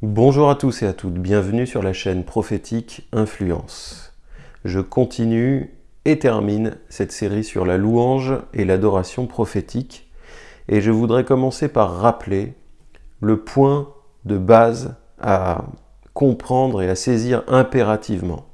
Bonjour à tous et à toutes, bienvenue sur la chaîne prophétique Influence. Je continue et termine cette série sur la louange et l'adoration prophétique et je voudrais commencer par rappeler le point de base à comprendre et à saisir impérativement.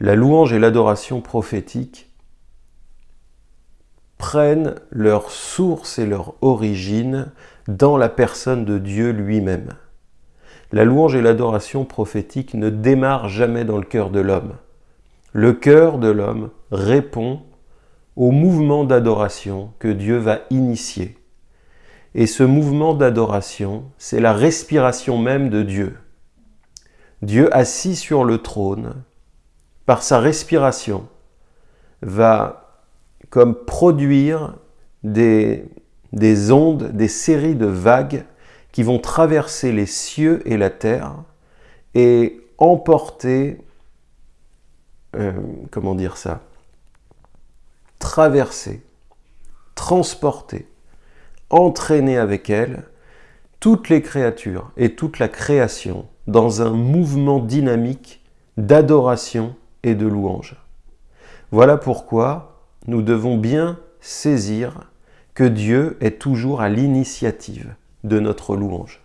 La louange et l'adoration prophétique prennent leur source et leur origine dans la personne de Dieu lui-même. La louange et l'adoration prophétique ne démarrent jamais dans le cœur de l'homme. Le cœur de l'homme répond au mouvement d'adoration que Dieu va initier. Et ce mouvement d'adoration, c'est la respiration même de Dieu. Dieu assis sur le trône, par sa respiration, va comme produire des, des ondes, des séries de vagues qui vont traverser les cieux et la terre et emporter, euh, comment dire ça, traverser, transporter, entraîner avec elle toutes les créatures et toute la création dans un mouvement dynamique d'adoration et de louange. Voilà pourquoi nous devons bien saisir que Dieu est toujours à l'initiative de notre louange.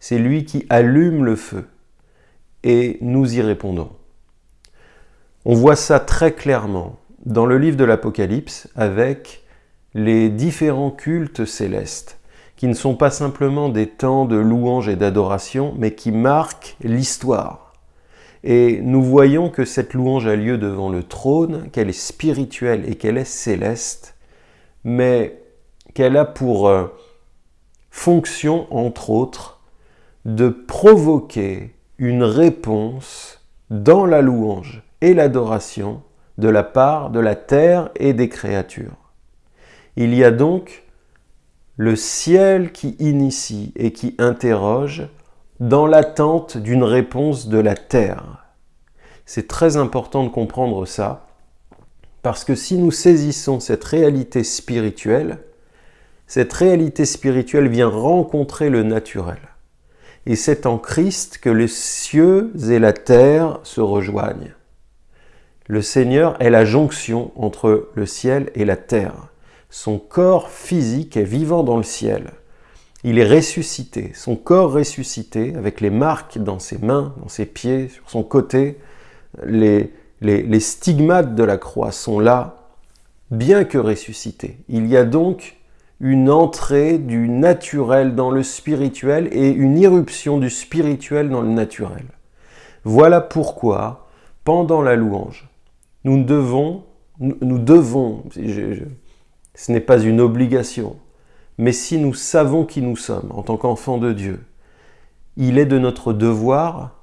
C'est lui qui allume le feu et nous y répondons. On voit ça très clairement dans le livre de l'Apocalypse avec les différents cultes célestes qui ne sont pas simplement des temps de louange et d'adoration, mais qui marquent l'histoire. Et nous voyons que cette louange a lieu devant le trône, qu'elle est spirituelle et qu'elle est céleste, mais qu'elle a pour euh, fonction, entre autres, de provoquer une réponse dans la louange et l'adoration de la part de la terre et des créatures. Il y a donc le ciel qui initie et qui interroge dans l'attente d'une réponse de la terre. C'est très important de comprendre ça, parce que si nous saisissons cette réalité spirituelle, cette réalité spirituelle vient rencontrer le naturel. Et c'est en Christ que les cieux et la terre se rejoignent. Le Seigneur est la jonction entre le ciel et la terre. Son corps physique est vivant dans le ciel. Il est ressuscité, son corps ressuscité, avec les marques dans ses mains, dans ses pieds, sur son côté. Les, les, les stigmates de la croix sont là, bien que ressuscités. Il y a donc une entrée du naturel dans le spirituel et une irruption du spirituel dans le naturel. Voilà pourquoi, pendant la louange, nous devons, nous devons, ce n'est pas une obligation, mais si nous savons qui nous sommes en tant qu'enfants de Dieu, il est de notre devoir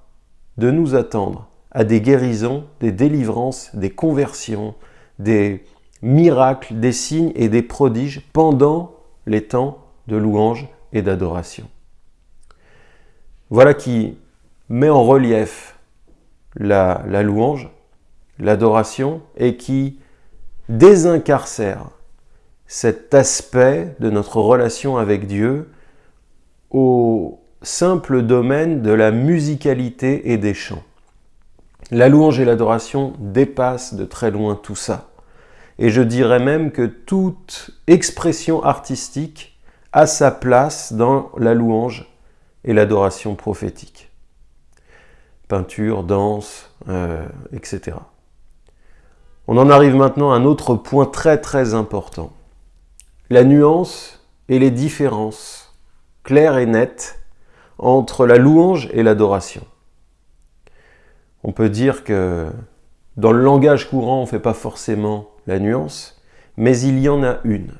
de nous attendre à des guérisons, des délivrances, des conversions, des, miracles, des signes et des prodiges pendant les temps de louange et d'adoration. Voilà qui met en relief la, la louange, l'adoration, et qui désincarcère cet aspect de notre relation avec Dieu au simple domaine de la musicalité et des chants. La louange et l'adoration dépassent de très loin tout ça. Et je dirais même que toute expression artistique a sa place dans la louange et l'adoration prophétique. Peinture, danse, euh, etc. On en arrive maintenant à un autre point très très important. La nuance et les différences claires et nettes entre la louange et l'adoration. On peut dire que dans le langage courant, on ne fait pas forcément nuance, mais il y en a une.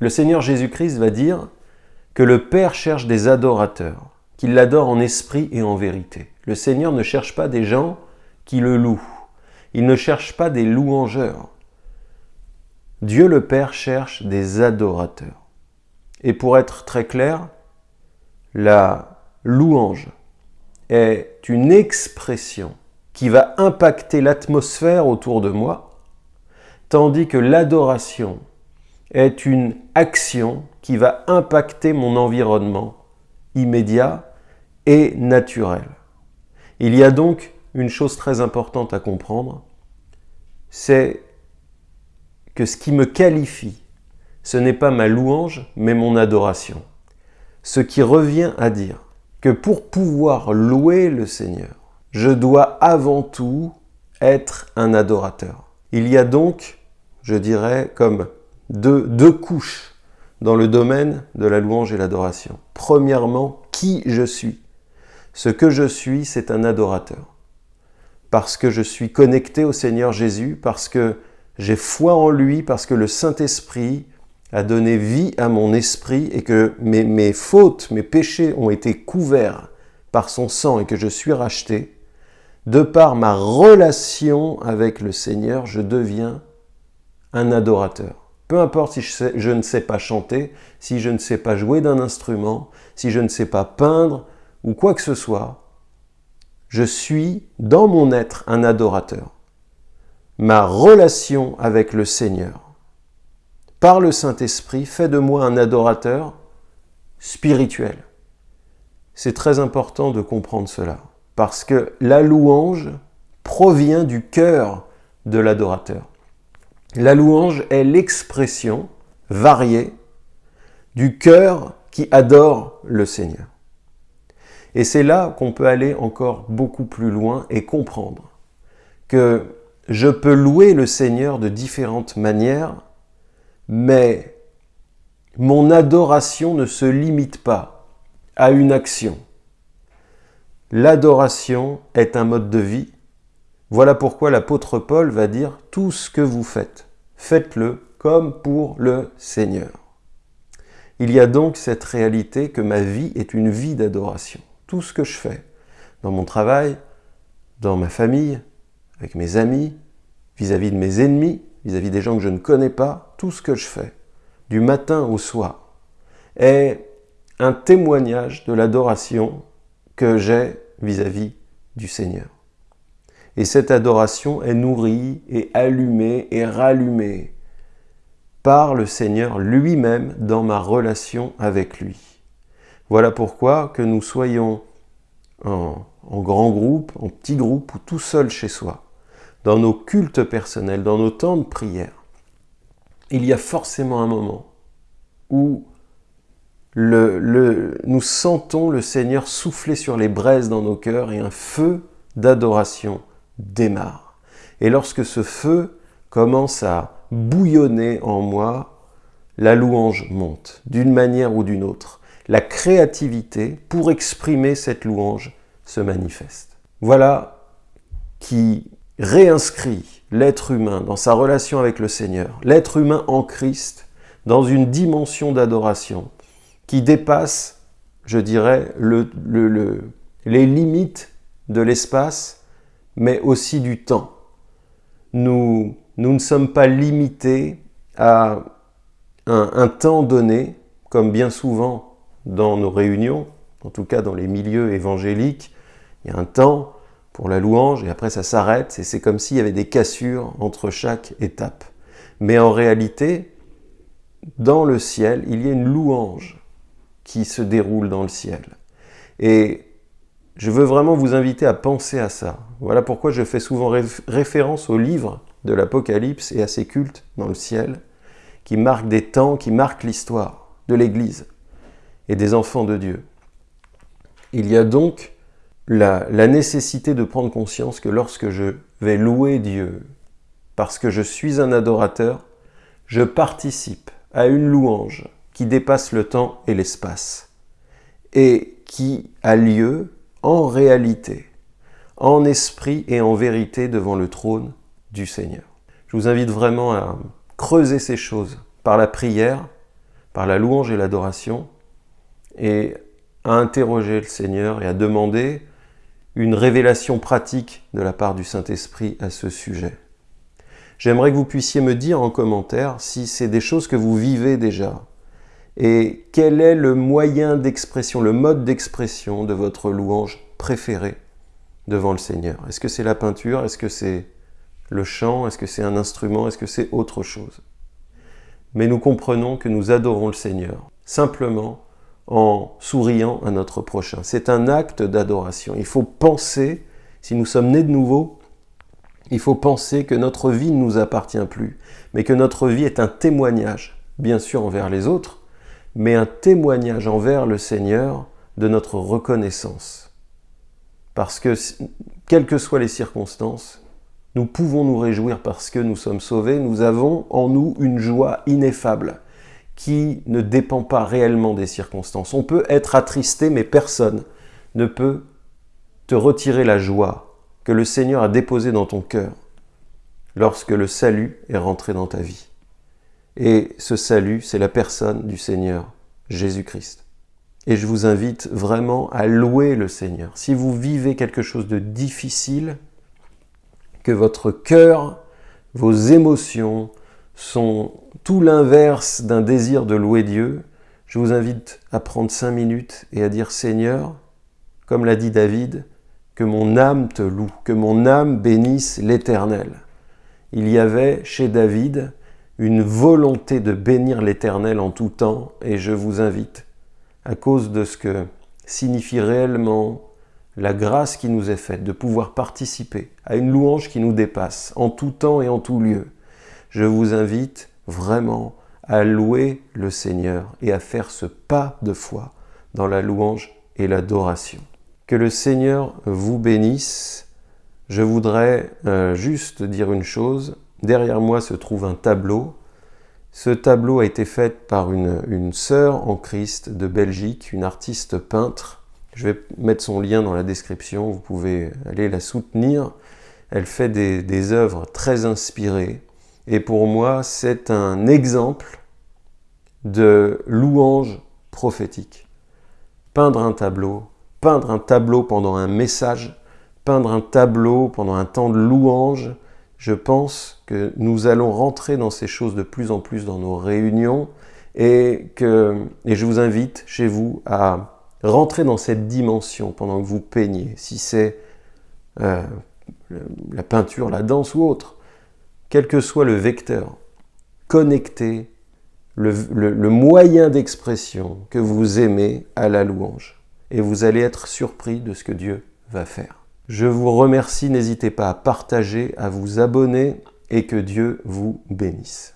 Le Seigneur Jésus-Christ va dire que le Père cherche des adorateurs, qu'il l'adore en esprit et en vérité. Le Seigneur ne cherche pas des gens qui le louent. Il ne cherche pas des louangeurs. Dieu le Père cherche des adorateurs. Et pour être très clair, la louange est une expression qui va impacter l'atmosphère autour de moi, tandis que l'adoration est une action qui va impacter mon environnement immédiat et naturel. Il y a donc une chose très importante à comprendre, c'est que ce qui me qualifie, ce n'est pas ma louange, mais mon adoration. Ce qui revient à dire que pour pouvoir louer le Seigneur, je dois avant tout être un adorateur. Il y a donc, je dirais, comme deux, couches dans le domaine de la louange et l'adoration. Premièrement, qui je suis? Ce que je suis, c'est un adorateur. Parce que je suis connecté au Seigneur Jésus, parce que j'ai foi en lui, parce que le Saint-Esprit a donné vie à mon esprit et que mes fautes, mes péchés ont été couverts par son sang et que je suis racheté, de par ma relation avec le Seigneur, je deviens un adorateur. Peu importe si je, ne sais pas chanter, si je ne sais pas jouer d'un instrument, si je ne sais pas peindre ou quoi que ce soit, je suis dans mon être un adorateur. Ma relation avec le Seigneur, par le Saint-Esprit, fait de moi un adorateur spirituel. C'est très important de comprendre cela, parce que la louange provient du cœur de l'adorateur. La louange est l'expression variée du cœur qui adore le Seigneur. Et c'est là qu'on peut aller encore beaucoup plus loin et comprendre que je peux louer le Seigneur de différentes manières, mais mon adoration ne se limite pas à une action. L'adoration est un mode de vie. Voilà pourquoi l'apôtre Paul va dire « tout ce que vous faites, faites-le comme pour le Seigneur ». Il y a donc cette réalité que ma vie est une vie d'adoration. Tout ce que je fais, dans mon travail, dans ma famille, avec mes amis, vis-à-vis -vis de mes ennemis, vis-à-vis -vis des gens que je ne connais pas, tout ce que je fais, du matin au soir, est un témoignage de l'adoration que j'ai vis-à-vis du Seigneur. Et cette adoration est nourrie et allumée et rallumée par le Seigneur lui-même dans ma relation avec lui. Voilà pourquoi que nous soyons en, en grand groupe, en petit groupe ou tout seul chez soi, dans nos cultes personnels, dans nos temps de prière, il y a forcément un moment où nous sentons le Seigneur souffler sur les braises dans nos cœurs et un feu d'adoration démarre. Et lorsque ce feu commence à bouillonner en moi, la louange monte d'une manière ou d'une autre. La créativité pour exprimer cette louange se manifeste. Voilà qui réinscrit l'être humain dans sa relation avec le Seigneur, l'être humain en Christ, dans une dimension d'adoration qui dépasse, je dirais, le, le, le, les limites de l'espace, mais aussi du temps. Nous, nous ne sommes pas limités à un temps donné, comme bien souvent dans nos réunions, en tout cas dans les milieux évangéliques, il y a un temps pour la louange, et après ça s'arrête, et c'est comme s'il y avait des cassures entre chaque étape. Mais en réalité, dans le ciel, il y a une louange qui se déroule dans le ciel. Et je veux vraiment vous inviter à penser à ça. Voilà pourquoi je fais souvent référence au livre de l'Apocalypse et à ses cultes dans le ciel, qui marquent des temps, qui marquent l'histoire de l'Église et des enfants de Dieu. Il y a donc la, nécessité de prendre conscience que lorsque je vais louer Dieu, parce que je suis un adorateur, je participe à une louange qui dépasse le temps et l'espace, et qui a lieu en réalité, en esprit et en vérité devant le trône du Seigneur. Je vous invite vraiment à creuser ces choses par la prière, par la louange et l'adoration, et à interroger le Seigneur et à demander une révélation pratique de la part du Saint-Esprit à ce sujet. J'aimerais que vous puissiez me dire en commentaire si c'est des choses que vous vivez déjà et quel est le moyen d'expression, le mode d'expression de votre louange préféré devant le Seigneur? Est-ce que c'est la peinture? Est-ce que c'est le chant? Est-ce que c'est un instrument? Est-ce que c'est autre chose? Mais nous comprenons que nous adorons le Seigneur simplement en souriant à notre prochain. C'est un acte d'adoration. Il faut penser, si nous sommes nés de nouveau, il faut penser que notre vie ne nous appartient plus, mais que notre vie est un témoignage, bien sûr envers les autres, mais un témoignage envers le Seigneur de notre reconnaissance. Parce que, quelles que soient les circonstances, nous pouvons nous réjouir parce que nous sommes sauvés, nous avons en nous une joie ineffable qui ne dépend pas réellement des circonstances. On peut être attristé, mais personne ne peut te retirer la joie que le Seigneur a déposée dans ton cœur lorsque le salut est rentré dans ta vie. Et ce salut, c'est la personne du Seigneur, Jésus-Christ. Et je vous invite vraiment à louer le Seigneur. Si vous vivez quelque chose de difficile, que votre cœur, vos émotions sont tout l'inverse d'un désir de louer Dieu, je vous invite à prendre cinq minutes et à dire Seigneur, comme l'a dit David, que mon âme te loue, que mon âme bénisse l'Éternel. Il y avait chez David une volonté de bénir l'Éternel en tout temps, et je vous invite, à cause de ce que signifie réellement la grâce qui nous est faite, de pouvoir participer à une louange qui nous dépasse, en tout temps et en tout lieu, je vous invite vraiment à louer le Seigneur et à faire ce pas de foi dans la louange et l'adoration. Que le Seigneur vous bénisse. Je voudrais euh, juste dire une chose, Derrière moi se trouve un tableau. Ce tableau a été fait par une, sœur en Christ de Belgique, une artiste peintre. Je vais mettre son lien dans la description, vous pouvez aller la soutenir. Elle fait des œuvres très inspirées. Et pour moi, c'est un exemple de louange prophétique. Peindre un tableau, peindre un tableau pendant un message, peindre un tableau pendant un temps de louange, je pense que nous allons rentrer dans ces choses de plus en plus dans nos réunions et, que, je vous invite chez vous à rentrer dans cette dimension pendant que vous peignez, si c'est euh, la peinture, la danse ou autre, quel que soit le vecteur, connectez le moyen d'expression que vous aimez à la louange et vous allez être surpris de ce que Dieu va faire. Je vous remercie, n'hésitez pas à partager, à vous abonner et que Dieu vous bénisse.